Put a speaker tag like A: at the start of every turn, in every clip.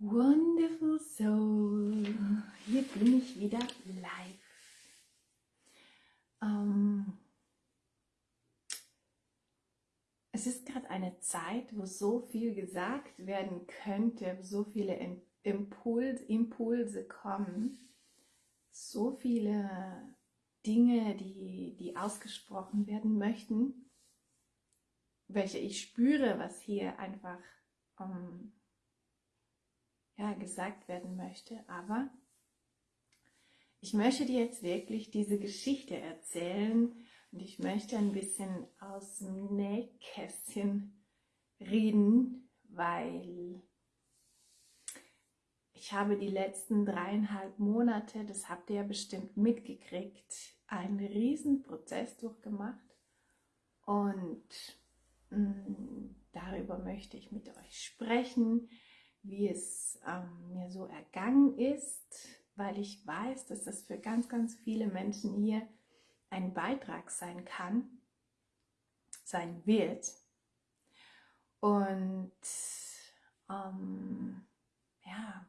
A: Wonderful Soul, hier bin ich wieder live. Ähm, es ist gerade eine Zeit, wo so viel gesagt werden könnte, so viele Impuls, Impulse kommen, so viele Dinge, die, die ausgesprochen werden möchten, welche ich spüre, was hier einfach ähm, ja, gesagt werden möchte, aber ich möchte dir jetzt wirklich diese Geschichte erzählen und ich möchte ein bisschen aus dem Nähkästchen reden, weil ich habe die letzten dreieinhalb Monate, das habt ihr ja bestimmt mitgekriegt, einen riesen Prozess durchgemacht und mh, mm, darüber möchte ich mit euch sprechen, wie es ähm, mir so ergangen ist, weil ich weiß, dass das für ganz, ganz viele Menschen hier ein Beitrag sein kann, sein wird. Und ähm, ja,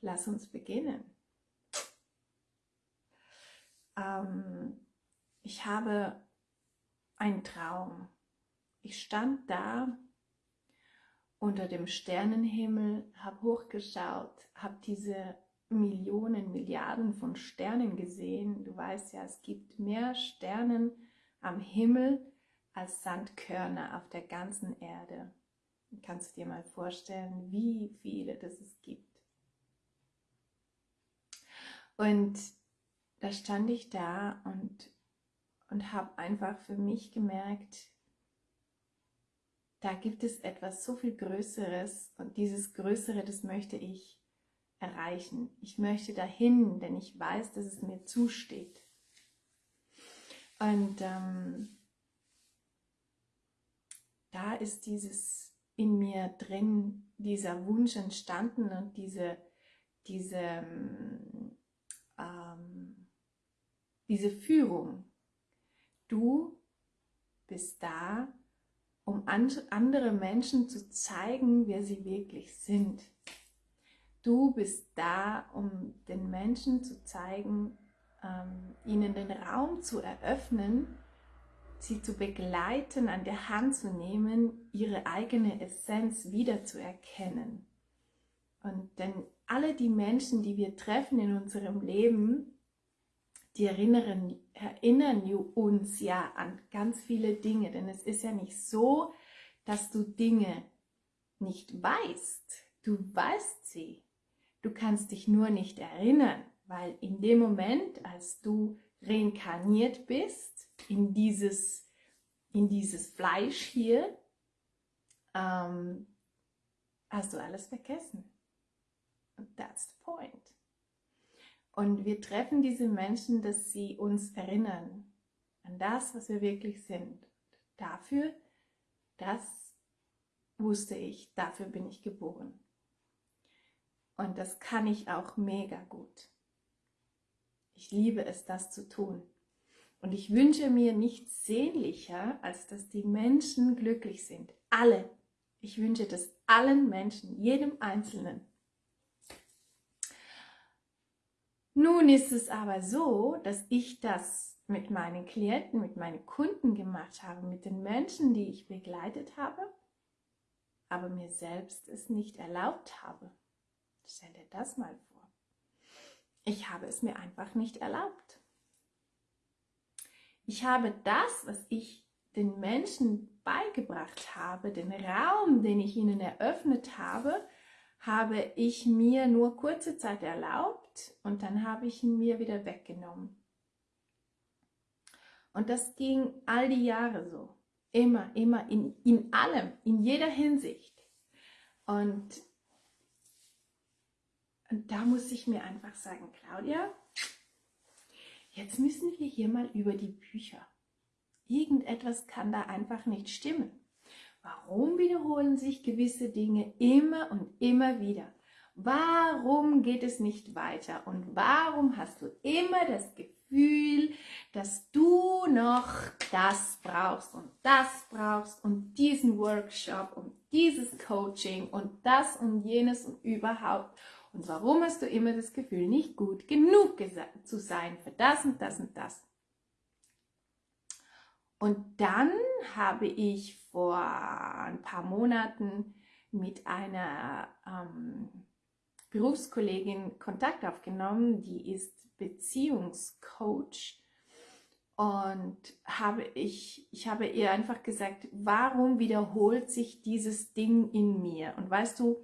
A: lass uns beginnen. Ähm, ich habe einen Traum. Ich stand da unter dem Sternenhimmel, habe hochgeschaut, habe diese Millionen, Milliarden von Sternen gesehen. Du weißt ja, es gibt mehr Sternen am Himmel als Sandkörner auf der ganzen Erde. Kannst du dir mal vorstellen, wie viele das es gibt. Und da stand ich da und, und habe einfach für mich gemerkt, da gibt es etwas so viel Größeres und dieses Größere, das möchte ich erreichen. Ich möchte dahin, denn ich weiß, dass es mir zusteht. Und ähm, da ist dieses in mir drin, dieser Wunsch entstanden und diese, diese, ähm, diese Führung. Du bist da, um andere Menschen zu zeigen, wer sie wirklich sind. Du bist da, um den Menschen zu zeigen, ähm, ihnen den Raum zu eröffnen, sie zu begleiten, an der Hand zu nehmen, ihre eigene Essenz wiederzuerkennen. Und denn alle die Menschen, die wir treffen in unserem Leben, die erinnern, erinnern uns ja an ganz viele Dinge, denn es ist ja nicht so, dass du Dinge nicht weißt. Du weißt sie. Du kannst dich nur nicht erinnern, weil in dem Moment, als du reinkarniert bist, in dieses, in dieses Fleisch hier, ähm, hast du alles vergessen. Und that's the point. Und wir treffen diese Menschen, dass sie uns erinnern an das, was wir wirklich sind. Dafür, das wusste ich, dafür bin ich geboren. Und das kann ich auch mega gut. Ich liebe es, das zu tun. Und ich wünsche mir nichts sehnlicher, als dass die Menschen glücklich sind. Alle. Ich wünsche das allen Menschen, jedem Einzelnen. Nun ist es aber so, dass ich das mit meinen Klienten, mit meinen Kunden gemacht habe, mit den Menschen, die ich begleitet habe, aber mir selbst es nicht erlaubt habe. Stell dir das mal vor. Ich habe es mir einfach nicht erlaubt. Ich habe das, was ich den Menschen beigebracht habe, den Raum, den ich ihnen eröffnet habe, habe ich mir nur kurze Zeit erlaubt und dann habe ich ihn mir wieder weggenommen. Und das ging all die Jahre so. Immer, immer, in, in allem, in jeder Hinsicht. Und, und da muss ich mir einfach sagen, Claudia, jetzt müssen wir hier mal über die Bücher. Irgendetwas kann da einfach nicht stimmen. Warum wiederholen sich gewisse Dinge immer und immer wieder? Warum geht es nicht weiter? Und warum hast du immer das Gefühl, dass du noch das brauchst und das brauchst und diesen Workshop und dieses Coaching und das und jenes und überhaupt. Und warum hast du immer das Gefühl, nicht gut genug zu sein für das und das und das? Und dann habe ich vor ein paar Monaten mit einer ähm, Berufskollegin Kontakt aufgenommen, die ist Beziehungscoach und habe ich, ich habe ihr einfach gesagt, warum wiederholt sich dieses Ding in mir? Und weißt du,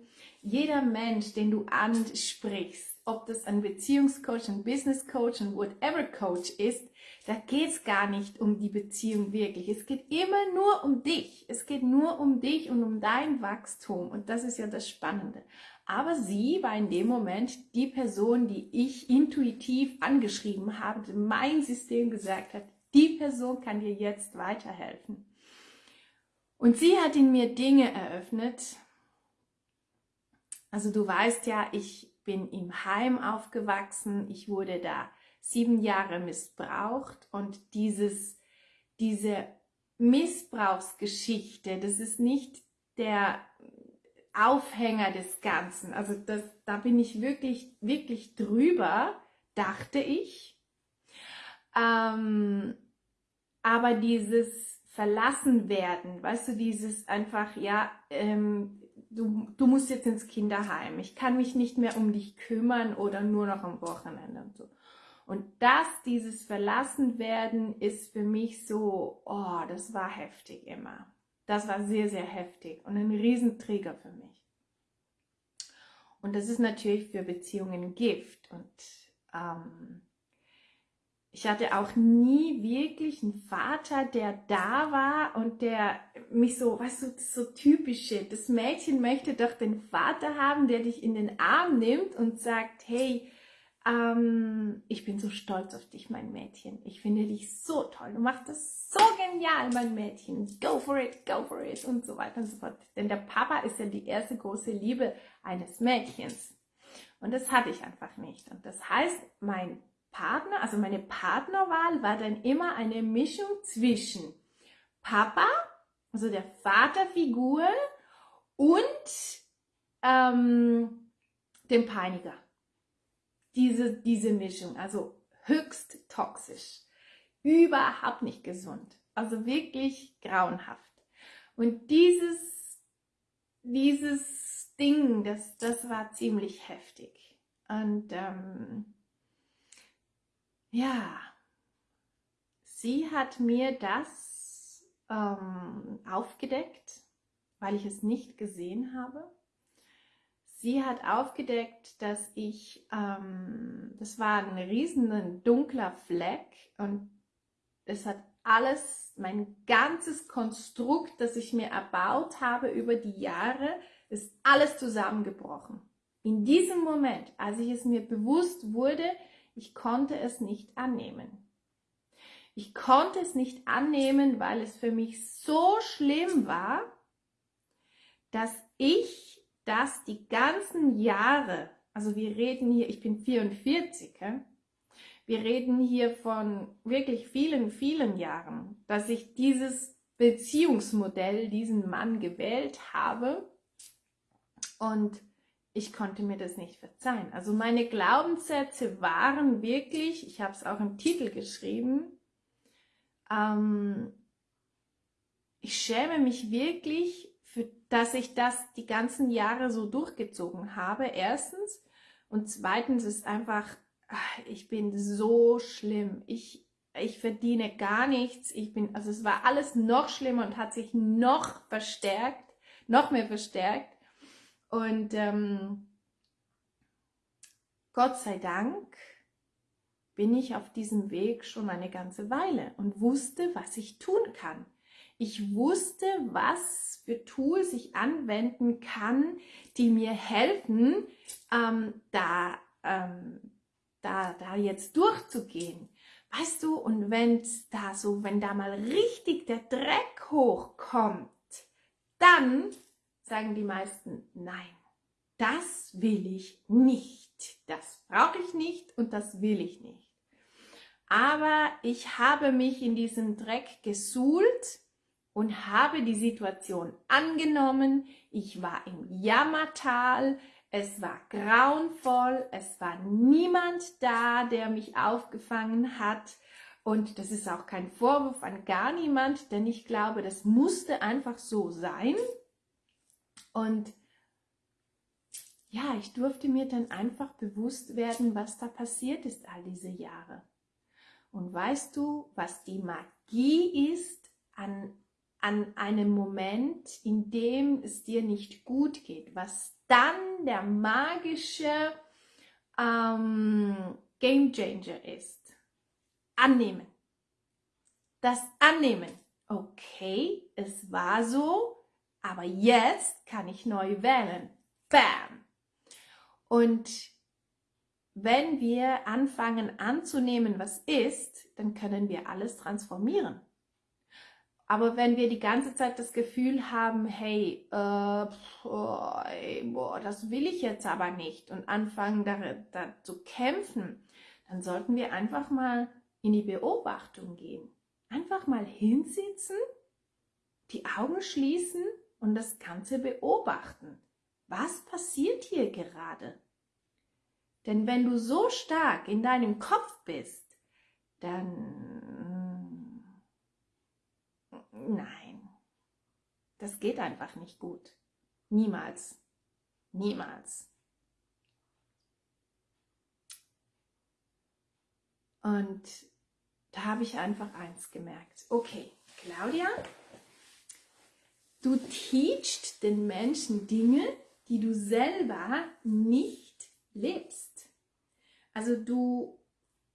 A: jeder Mensch, den du ansprichst, ob das ein Beziehungscoach, ein Businesscoach, ein whatever Coach ist, da geht es gar nicht um die Beziehung wirklich. Es geht immer nur um dich. Es geht nur um dich und um dein Wachstum. Und das ist ja das Spannende. Aber sie war in dem Moment die Person, die ich intuitiv angeschrieben habe, mein System gesagt hat, die Person kann dir jetzt weiterhelfen. Und sie hat in mir Dinge eröffnet. Also du weißt ja, ich bin im Heim aufgewachsen. Ich wurde da sieben Jahre missbraucht und dieses, diese Missbrauchsgeschichte, das ist nicht der Aufhänger des Ganzen. Also das, da bin ich wirklich, wirklich drüber, dachte ich. Ähm, aber dieses Verlassen werden, weißt du, dieses einfach, ja, ähm, du, du musst jetzt ins Kinderheim, ich kann mich nicht mehr um dich kümmern oder nur noch am Wochenende und so. Und das, dieses Verlassen werden, ist für mich so, oh, das war heftig immer. Das war sehr, sehr heftig und ein Riesenträger für mich. Und das ist natürlich für Beziehungen Gift. Und ähm, ich hatte auch nie wirklich einen Vater, der da war und der mich so, weißt du, so typische, das Mädchen möchte doch den Vater haben, der dich in den Arm nimmt und sagt, hey, ähm, ich bin so stolz auf dich, mein Mädchen. Ich finde dich so toll. Du machst das so genial, mein Mädchen. Go for it, go for it und so weiter und so fort. Denn der Papa ist ja die erste große Liebe eines Mädchens. Und das hatte ich einfach nicht. Und das heißt, mein Partner, also meine Partnerwahl war dann immer eine Mischung zwischen Papa, also der Vaterfigur und ähm, dem Peiniger diese, diese Mischung, also höchst toxisch, überhaupt nicht gesund, also wirklich grauenhaft. Und dieses, dieses Ding, das, das war ziemlich heftig. Und ähm, ja, sie hat mir das ähm, aufgedeckt, weil ich es nicht gesehen habe. Sie hat aufgedeckt, dass ich, ähm, das war ein riesen dunkler Fleck und es hat alles, mein ganzes Konstrukt, das ich mir erbaut habe über die Jahre, ist alles zusammengebrochen. In diesem Moment, als ich es mir bewusst wurde, ich konnte es nicht annehmen. Ich konnte es nicht annehmen, weil es für mich so schlimm war, dass ich dass die ganzen Jahre, also wir reden hier, ich bin 44, ja? wir reden hier von wirklich vielen, vielen Jahren, dass ich dieses Beziehungsmodell, diesen Mann gewählt habe und ich konnte mir das nicht verzeihen. Also meine Glaubenssätze waren wirklich, ich habe es auch im Titel geschrieben, ähm, ich schäme mich wirklich für, dass ich das die ganzen Jahre so durchgezogen habe, erstens. Und zweitens ist einfach, ich bin so schlimm. Ich, ich verdiene gar nichts. Ich bin, also es war alles noch schlimmer und hat sich noch verstärkt, noch mehr verstärkt. Und ähm, Gott sei Dank bin ich auf diesem Weg schon eine ganze Weile und wusste, was ich tun kann. Ich wusste, was für Tools ich anwenden kann, die mir helfen, ähm, da, ähm, da, da jetzt durchzugehen. Weißt du, und wenn da so, wenn da mal richtig der Dreck hochkommt, dann sagen die meisten, nein, das will ich nicht. Das brauche ich nicht und das will ich nicht. Aber ich habe mich in diesem Dreck gesuhlt und habe die Situation angenommen. Ich war im Jammertal, es war grauenvoll, es war niemand da, der mich aufgefangen hat. Und das ist auch kein Vorwurf an gar niemand, denn ich glaube, das musste einfach so sein. Und ja, ich durfte mir dann einfach bewusst werden, was da passiert ist all diese Jahre. Und weißt du, was die Magie ist an, an einem Moment, in dem es dir nicht gut geht, was dann der magische ähm, Game Changer ist? Annehmen. Das Annehmen. Okay, es war so, aber jetzt kann ich neu wählen. Bam! Und wenn wir anfangen anzunehmen, was ist, dann können wir alles transformieren. Aber wenn wir die ganze Zeit das Gefühl haben, hey, äh, boah, das will ich jetzt aber nicht und anfangen da, da zu kämpfen, dann sollten wir einfach mal in die Beobachtung gehen. Einfach mal hinsitzen, die Augen schließen und das Ganze beobachten. Was passiert hier gerade? Denn wenn du so stark in deinem Kopf bist, dann nein, das geht einfach nicht gut. Niemals. Niemals. Und da habe ich einfach eins gemerkt. Okay, Claudia, du teachst den Menschen Dinge, die du selber nicht lebst. Also du,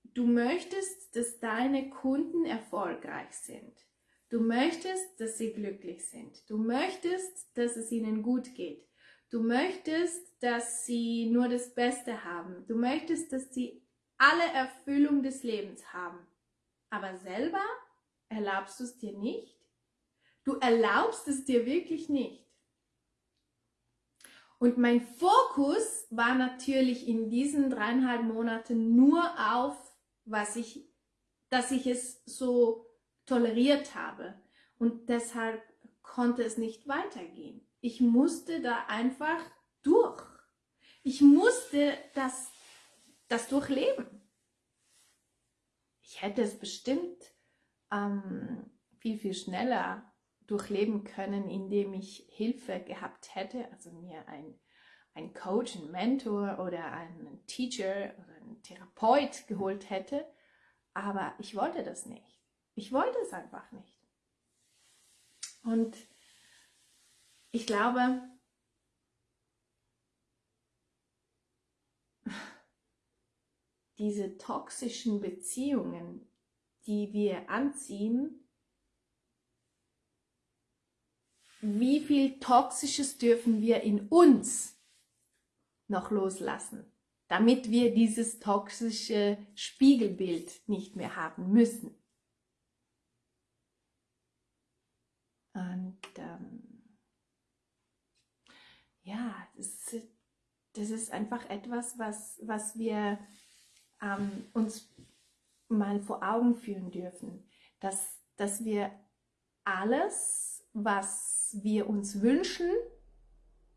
A: du möchtest, dass deine Kunden erfolgreich sind. Du möchtest, dass sie glücklich sind. Du möchtest, dass es ihnen gut geht. Du möchtest, dass sie nur das Beste haben. Du möchtest, dass sie alle Erfüllung des Lebens haben. Aber selber erlaubst du es dir nicht. Du erlaubst es dir wirklich nicht. Und mein Fokus war natürlich in diesen dreieinhalb Monaten nur auf, was ich, dass ich es so toleriert habe. Und deshalb konnte es nicht weitergehen. Ich musste da einfach durch. Ich musste das, das durchleben. Ich hätte es bestimmt ähm, viel, viel schneller durchleben können, indem ich Hilfe gehabt hätte, also mir ein, ein Coach, ein Mentor oder einen Teacher oder einen Therapeut geholt hätte. Aber ich wollte das nicht. Ich wollte es einfach nicht. Und ich glaube, diese toxischen Beziehungen, die wir anziehen, wie viel Toxisches dürfen wir in uns noch loslassen, damit wir dieses toxische Spiegelbild nicht mehr haben müssen. Und ähm, ja, das, das, ist einfach etwas, was, was wir ähm, uns mal vor Augen führen dürfen, dass, dass wir alles, was wir uns wünschen,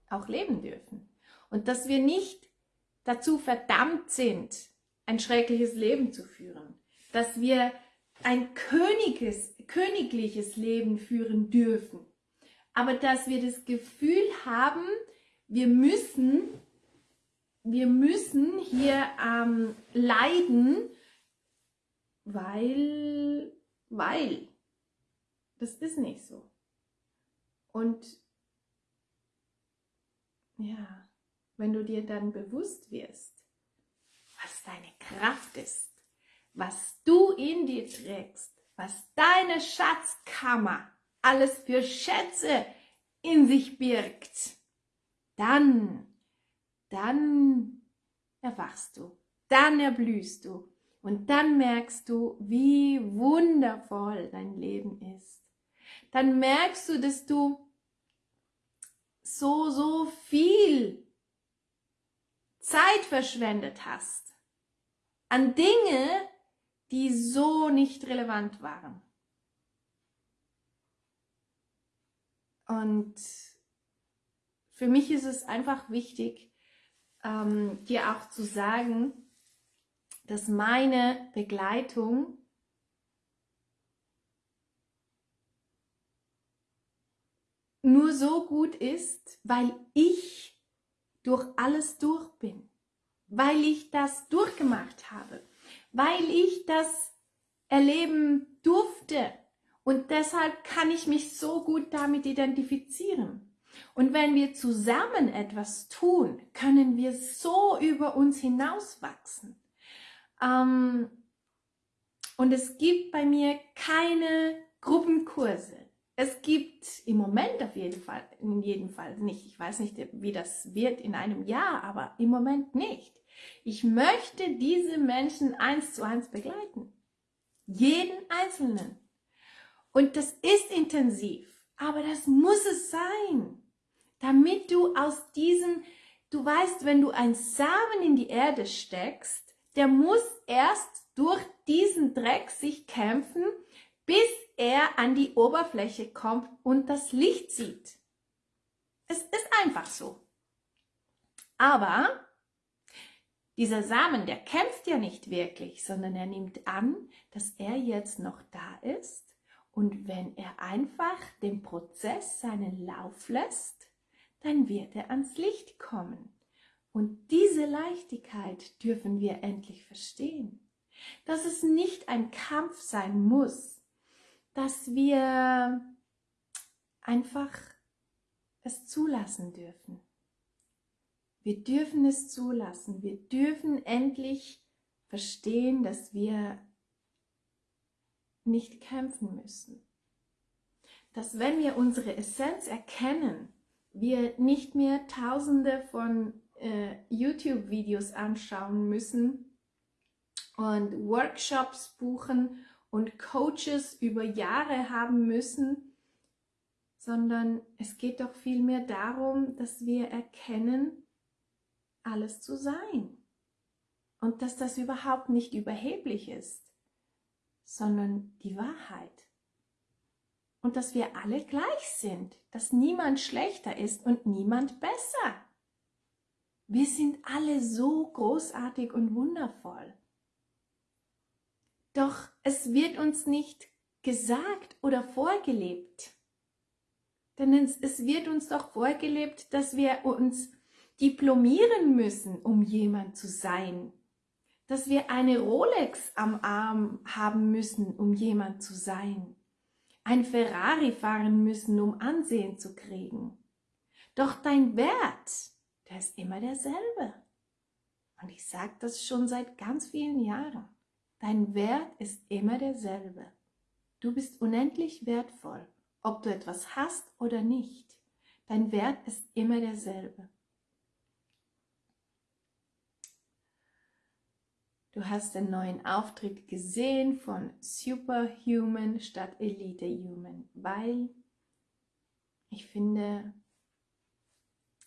A: auch leben dürfen. Und dass wir nicht dazu verdammt sind, ein schreckliches Leben zu führen. Dass wir ein königes, königliches Leben führen dürfen. Aber dass wir das Gefühl haben, wir müssen, wir müssen hier ähm, leiden, weil, weil. Das ist nicht so. Und ja, wenn du dir dann bewusst wirst, was deine Kraft ist, was du in dir trägst, was deine Schatzkammer alles für Schätze in sich birgt, dann, dann erwachst du, dann erblühst du und dann merkst du, wie wundervoll dein Leben ist. Dann merkst du, dass du so, so viel Zeit verschwendet hast an Dinge, die so nicht relevant waren. Und für mich ist es einfach wichtig, ähm, dir auch zu sagen, dass meine Begleitung nur so gut ist, weil ich durch alles durch bin, weil ich das durchgemacht habe, weil ich das erleben durfte und deshalb kann ich mich so gut damit identifizieren. Und wenn wir zusammen etwas tun, können wir so über uns hinauswachsen. Ähm, und es gibt bei mir keine Gruppenkurse. Es gibt im Moment auf jeden Fall, in jedem Fall nicht. Ich weiß nicht, wie das wird in einem Jahr, aber im Moment nicht. Ich möchte diese Menschen eins zu eins begleiten. Jeden Einzelnen. Und das ist intensiv, aber das muss es sein, damit du aus diesem, du weißt, wenn du ein Samen in die Erde steckst, der muss erst durch diesen Dreck sich kämpfen, bis er an die Oberfläche kommt und das Licht sieht. Es ist einfach so. Aber dieser Samen, der kämpft ja nicht wirklich, sondern er nimmt an, dass er jetzt noch da ist und wenn er einfach den Prozess seinen Lauf lässt, dann wird er ans Licht kommen. Und diese Leichtigkeit dürfen wir endlich verstehen, dass es nicht ein Kampf sein muss, dass wir einfach es zulassen dürfen. Wir dürfen es zulassen. Wir dürfen endlich verstehen, dass wir nicht kämpfen müssen. Dass wenn wir unsere Essenz erkennen, wir nicht mehr tausende von äh, YouTube-Videos anschauen müssen und Workshops buchen und Coaches über Jahre haben müssen, sondern es geht doch vielmehr darum, dass wir erkennen, alles zu sein und dass das überhaupt nicht überheblich ist, sondern die Wahrheit. Und dass wir alle gleich sind, dass niemand schlechter ist und niemand besser. Wir sind alle so großartig und wundervoll. Doch es wird uns nicht gesagt oder vorgelebt. Denn es, wird uns doch vorgelebt, dass wir uns diplomieren müssen, um jemand zu sein. Dass wir eine Rolex am Arm haben müssen, um jemand zu sein. Ein Ferrari fahren müssen, um Ansehen zu kriegen. Doch dein Wert, der ist immer derselbe. Und ich sage das schon seit ganz vielen Jahren. Dein Wert ist immer derselbe. Du bist unendlich wertvoll, ob du etwas hast oder nicht. Dein Wert ist immer derselbe. Du hast den neuen Auftritt gesehen von Superhuman statt Elite Human, weil ich finde,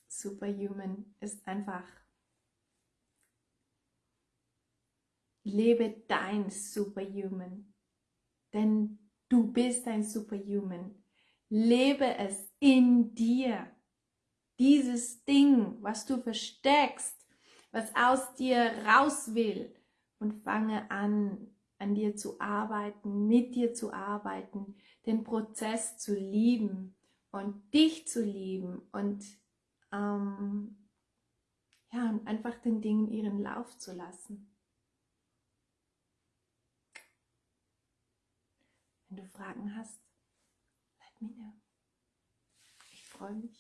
A: Superhuman ist einfach Lebe dein Superhuman, denn du bist ein Superhuman. Lebe es in dir. Dieses Ding, was du versteckst, was aus dir raus will und fange an, an dir zu arbeiten, mit dir zu arbeiten, den Prozess zu lieben und dich zu lieben und ähm, ja, und einfach den Dingen ihren Lauf zu lassen. Wenn du Fragen hast, let me know. Ich freue mich.